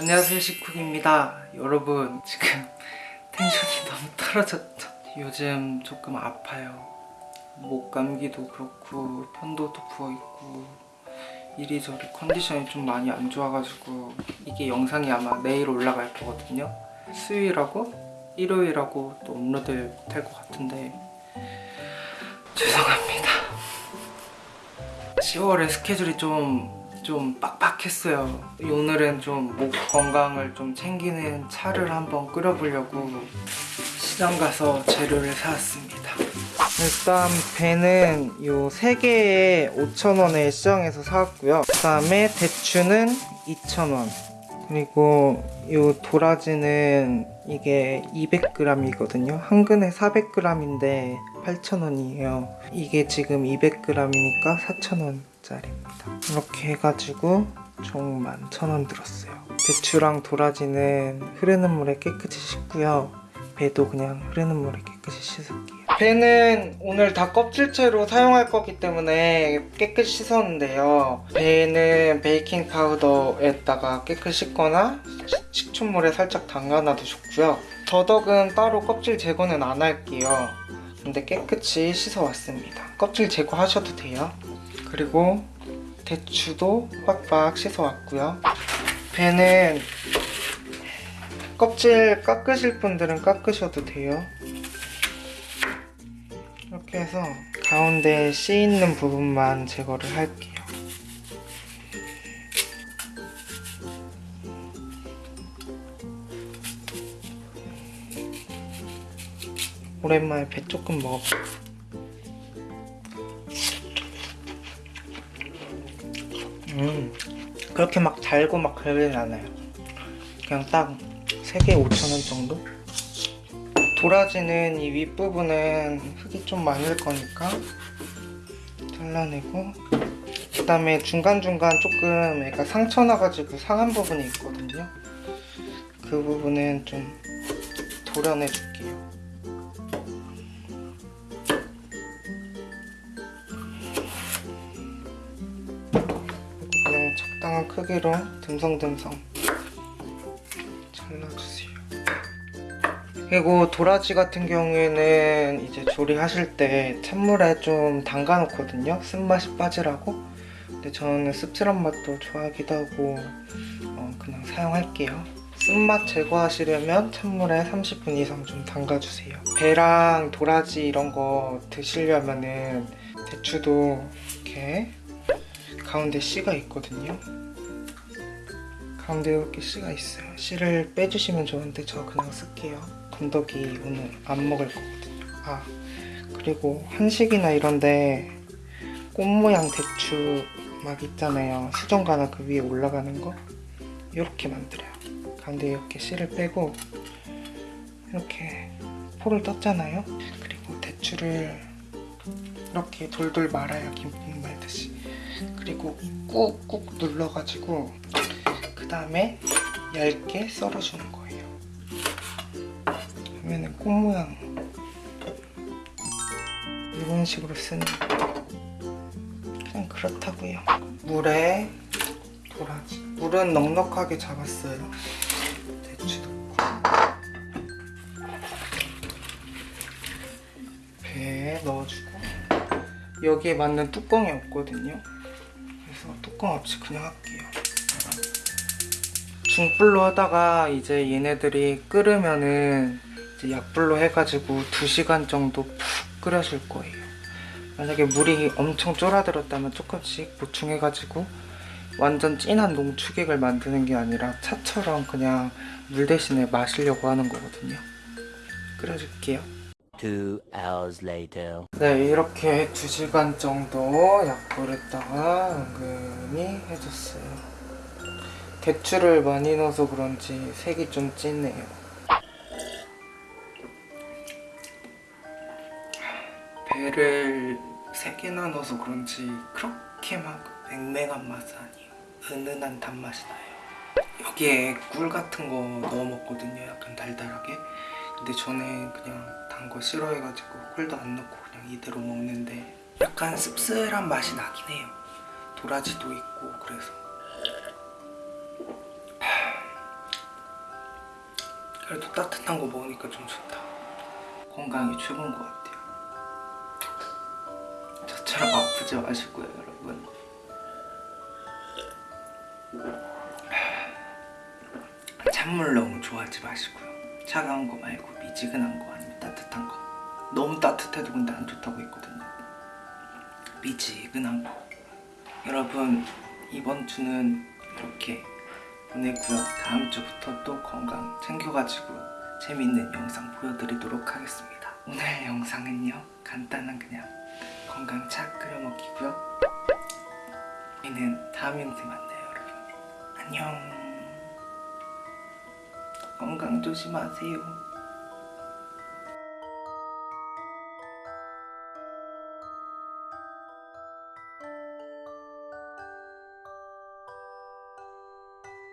안녕하세요 식쿡입니다. 여러분 지금 텐션이 너무 떨어졌죠? 요즘 조금 아파요. 목 감기도 그렇고 편도도 부어있고 이리저리 컨디션이 좀 많이 안 좋아가지고 이게 영상이 아마 내일 올라갈 거거든요. 수요일하고 일요일하고 또 업로드 못할 것 같은데 죄송합니다. 10월에 스케줄이 좀, 좀 빡빡했어요. 오늘은 좀 목 건강을 좀 챙기는 차를 한번 끓여보려고 시장 가서 재료를 사왔습니다. 일단 배는 요 3개에 5,000원에 시장에서 사왔고요. 그 다음에 대추는 2,000원. 그리고 요 도라지는 이게 200g이거든요. 한 근에 400g인데 8,000원이에요. 이게 지금 200g이니까 4,000원 짜리입니다. 이렇게 해가지고 총 11,000원 들었어요. 대추랑 도라지는 흐르는 물에 깨끗이 씻고요. 배도 그냥 흐르는 물에 깨끗이 씻을게요. 배는 오늘 다 껍질째로 사용할 거기 때문에 깨끗이 씻었는데요. 배는 베이킹 파우더에다가 깨끗이 씻거나 식초물에 살짝 담가놔도 좋고요. 더덕은 따로 껍질 제거는 안 할게요. 근데 깨끗이 씻어왔습니다. 껍질 제거하셔도 돼요. 그리고 대추도 빡빡 씻어왔고요. 배는 껍질 깎으실 분들은 깎으셔도 돼요. 이렇게 해서 가운데 씨 있는 부분만 제거를 할게요. 오랜만에 배 조금 먹어봐. 음, 그렇게 막 달고 막 그러진 않아요. 그냥 딱 3개 5,000원 정도? 도라지는 이 윗부분은 흙이 좀 많을 거니까 잘라내고 그 다음에 중간중간 조금 애가 상처 나가지고 상한 부분이 있거든요. 그 부분은 좀 도려내 줄게요. 적당한 크기로 듬성듬성 잘라주세요. 그리고 도라지 같은 경우에는 이제 조리하실 때 찬물에 좀 담가 놓거든요. 쓴맛이 빠지라고. 근데 저는 씁쓸한 맛도 좋아하기도 하고 어, 그냥 사용할게요. 쓴맛 제거하시려면 찬물에 30분 이상 좀 담가주세요. 배랑 도라지 이런 거 드시려면은 대추도 이렇게 가운데 씨가 있거든요. 가운데 이렇게 씨가 있어요. 씨를 빼주시면 좋은데 저 그냥 쓸게요. 건더기 오늘 안 먹을 거거든요. 아 그리고 한식이나 이런데 꽃 모양 대추 막 있잖아요. 수정가나 그 위에 올라가는 거 이렇게 만들어요. 가운데 이렇게 씨를 빼고 이렇게 포를 떴잖아요. 그리고 대추를 이렇게 돌돌 말아요. 김밥 말듯이. 그리고 꾹꾹 눌러가지고 그 다음에 얇게 썰어주는 거예요. 그러면은 꽃 모양 이런 식으로 쓰는 그냥 그렇다고요. 물에 도라지. 물은 넉넉하게 잡았어요. 대추 넣고 배에 넣어주고 여기에 맞는 뚜껑이 없거든요. 그래서 뚜껑 없이 그냥 할게요. 중불로 하다가 이제 얘네들이 끓으면은 이제 약불로 해가지고 2시간 정도 푹 끓여줄 거예요. 만약에 물이 엄청 쫄아들었다면 조금씩 보충해가지고 완전 진한 농축액을 만드는 게 아니라 차처럼 그냥 물 대신에 마시려고 하는 거거든요. 끓여줄게요. Hours later. 네, 이렇게 2시간 정도 약불에다가 은근히 해줬어요. 대추를 많이 넣어서 그런지 색이 좀 진해요. 배를 3개나 넣어서 그런지 그렇게 막 맹맹한 맛은 아니에요. 은은한 단맛이 나요. 여기에 꿀 같은 거 넣어 먹거든요. 약간 달달하게. 근데 저는 그냥 단 거 싫어해가지고 꿀도 안 넣고 그냥 이대로 먹는데 약간 씁쓸한 맛이 나긴 해요. 도라지도 있고 그래서 그래도 따뜻한 거 먹으니까 좀 좋다. 건강이 최고인 것 같아요. 저처럼 아프지 마시고요, 여러분. 찬물 너무 좋아하지 마시고요. 차가운 거 말고 미지근한 거 아니면 따뜻한 거. 너무 따뜻해도 근데 안 좋다고 했거든요. 미지근한 거. 여러분 이번 주는 이렇게 보내고요. 다음 주부터 또 건강 챙겨가지고 재밌는 영상 보여드리도록 하겠습니다. 오늘 영상은요 간단한 그냥 건강 차 끓여 먹기고요. 저희는 다음 영상에 만나요, 여러분. 안녕. 건강 조심하세요.